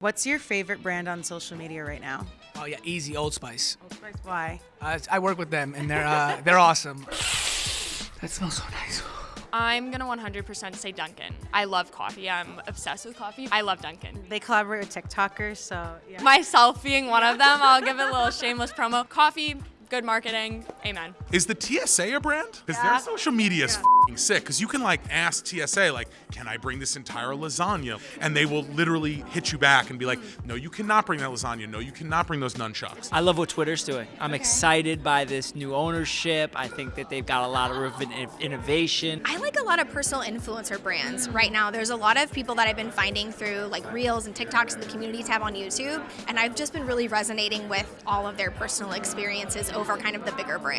What's your favorite brand on social media right now? Oh yeah, easy Old Spice. Old Spice. Why? Uh, I work with them and they're uh, they're awesome. That smells so nice. I'm gonna 100% say Dunkin'. I love coffee. I'm obsessed with coffee. I love Dunkin'. They collaborate with TikTokers, so yeah. Myself being one of them, I'll give it a little shameless promo. Coffee, good marketing. Amen. Is the TSA a brand? Because Yeah. their social media is fing sick. Because you can like ask TSA, like, can I bring this entire lasagna? And they will literally hit you back and be like, no, you cannot bring that lasagna. No, you cannot bring those nunchucks. I love what Twitter's doing. I'm excited by this new ownership. I think that they've got a lot of innovation. I like a lot of personal influencer brands right now. There's a lot of people that I've been finding through like Reels and TikToks and the community tab on YouTube, and I've just been really resonating with all of their personal experiences over kind of the bigger brands.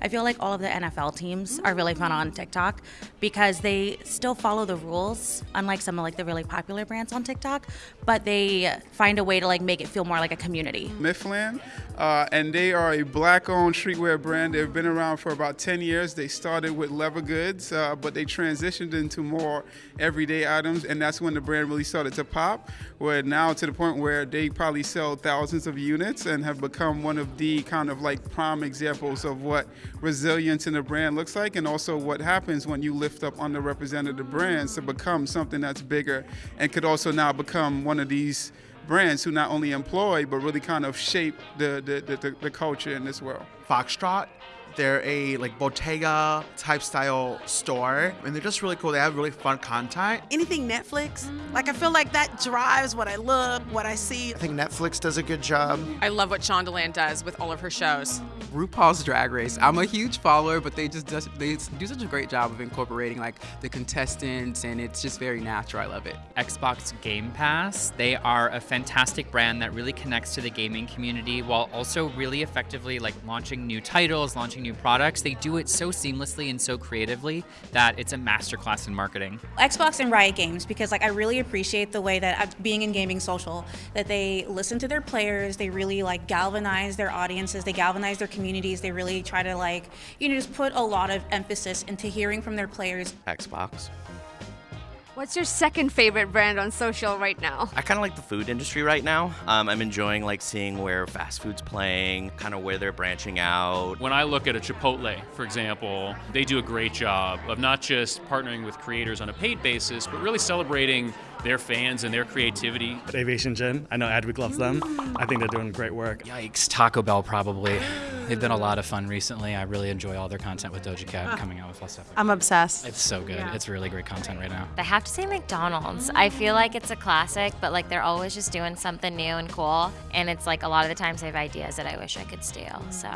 I feel like all of the NFL teams are really fun on TikTok because they still follow the rules, unlike some of like the really popular brands on TikTok, but they find a way to like make it feel more like a community. Mifflin, uh, and they are a black-owned streetwear brand. They've been around for about 10 years. They started with leather goods, uh, but they transitioned into more everyday items, and that's when the brand really started to pop. Where now to the point where they probably sell thousands of units and have become one of the kind of like prime examples of what resilience in a brand looks like, and also what happens when you lift up underrepresented brands to become something that's bigger, and could also now become one of these brands who not only employ but really kind of shape the the, the, the, the culture in this world. Foxtrot. They're a like bodega type style store, and they're just really cool. They have really fun content. Anything Netflix, like I feel like that drives what I look, what I see. I think Netflix does a good job. I love what Shondaland does with all of her shows. RuPaul's Drag Race. I'm a huge follower, but they just does, they do such a great job of incorporating like the contestants, and it's just very natural. I love it. Xbox Game Pass. They are a fantastic brand that really connects to the gaming community while also really effectively like launching new titles, launching new products. They do it so seamlessly and so creatively that it's a masterclass in marketing. Xbox and Riot Games because like I really appreciate the way that uh, being in gaming social that they listen to their players, they really like galvanize their audiences, they galvanize their communities, they really try to like you know just put a lot of emphasis into hearing from their players. Xbox. What's your second favorite brand on social right now? I kind of like the food industry right now. Um, I'm enjoying like seeing where fast food's playing, kind of where they're branching out. When I look at a Chipotle, for example, they do a great job of not just partnering with creators on a paid basis, but really celebrating their fans and their creativity. Aviation Gin, I know Adweek loves them. I think they're doing great work. Yikes, Taco Bell probably. They've been a lot of fun recently. I really enjoy all their content with Doja Cat coming out with all stuff. I'm obsessed. It's so good. Yeah. It's really great content right now. I have to say McDonald's. I feel like it's a classic, but like they're always just doing something new and cool. And it's like a lot of the times I have ideas that I wish I could steal. So